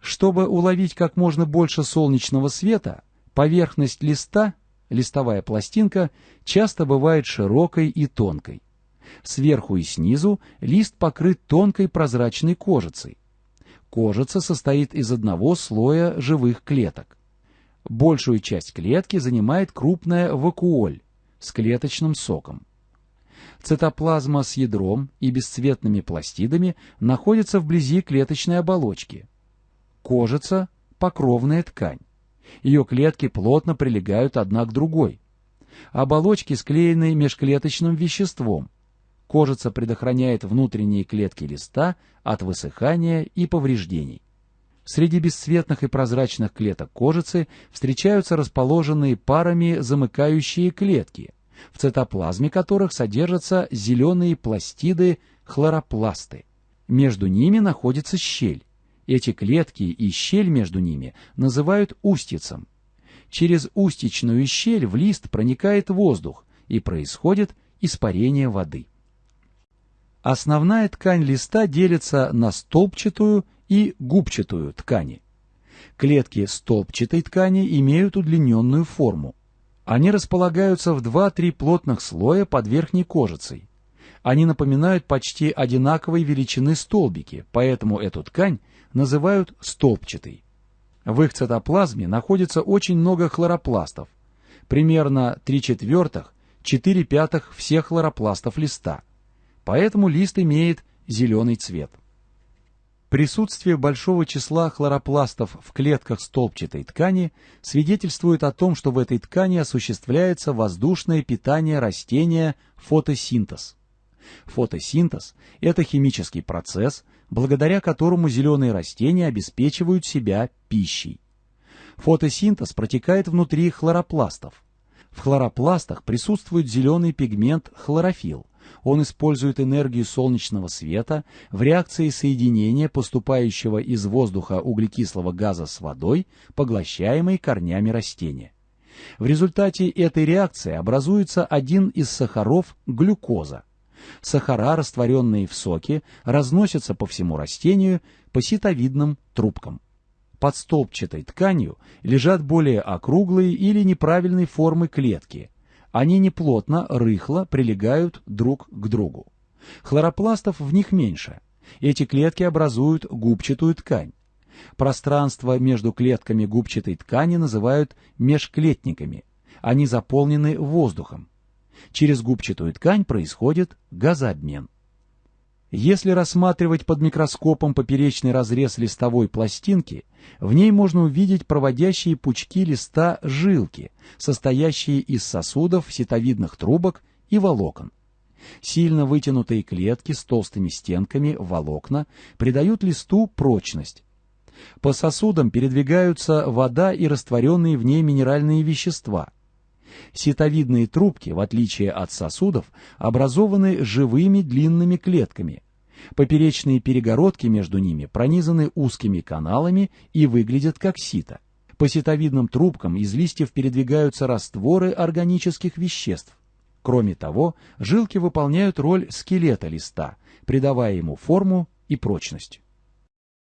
Чтобы уловить как можно больше солнечного света, поверхность листа, листовая пластинка, часто бывает широкой и тонкой. Сверху и снизу лист покрыт тонкой прозрачной кожицей. Кожица состоит из одного слоя живых клеток. Большую часть клетки занимает крупная вакуоль с клеточным соком. Цитоплазма с ядром и бесцветными пластидами находится вблизи клеточной оболочки. Кожица – покровная ткань. Ее клетки плотно прилегают одна к другой. Оболочки склеены межклеточным веществом. Кожица предохраняет внутренние клетки листа от высыхания и повреждений. Среди бесцветных и прозрачных клеток кожицы встречаются расположенные парами замыкающие клетки, в цитоплазме которых содержатся зеленые пластиды хлоропласты. Между ними находится щель. Эти клетки и щель между ними называют устицем. Через устичную щель в лист проникает воздух и происходит испарение воды. Основная ткань листа делится на столбчатую и губчатую ткани. Клетки столбчатой ткани имеют удлиненную форму. Они располагаются в 2-3 плотных слоя под верхней кожицей. Они напоминают почти одинаковой величины столбики, поэтому эту ткань называют столбчатой. В их цитоплазме находится очень много хлоропластов, примерно 3 четвертых, 4 пятых всех хлоропластов листа – поэтому лист имеет зеленый цвет. Присутствие большого числа хлоропластов в клетках столбчатой ткани свидетельствует о том, что в этой ткани осуществляется воздушное питание растения фотосинтез. Фотосинтез – это химический процесс, благодаря которому зеленые растения обеспечивают себя пищей. Фотосинтез протекает внутри хлоропластов. В хлоропластах присутствует зеленый пигмент хлорофилл. Он использует энергию солнечного света в реакции соединения поступающего из воздуха углекислого газа с водой, поглощаемой корнями растения. В результате этой реакции образуется один из сахаров – глюкоза. Сахара, растворенные в соке, разносятся по всему растению по ситовидным трубкам. Под столбчатой тканью лежат более округлые или неправильной формы клетки – они неплотно, рыхло прилегают друг к другу. Хлоропластов в них меньше. Эти клетки образуют губчатую ткань. Пространство между клетками губчатой ткани называют межклетниками. Они заполнены воздухом. Через губчатую ткань происходит газообмен. Если рассматривать под микроскопом поперечный разрез листовой пластинки, в ней можно увидеть проводящие пучки листа жилки, состоящие из сосудов, ситовидных трубок и волокон. Сильно вытянутые клетки с толстыми стенками, волокна, придают листу прочность. По сосудам передвигаются вода и растворенные в ней минеральные вещества. Ситовидные трубки, в отличие от сосудов, образованы живыми длинными клетками. Поперечные перегородки между ними пронизаны узкими каналами и выглядят как сито. По ситовидным трубкам из листьев передвигаются растворы органических веществ. Кроме того, жилки выполняют роль скелета листа, придавая ему форму и прочность.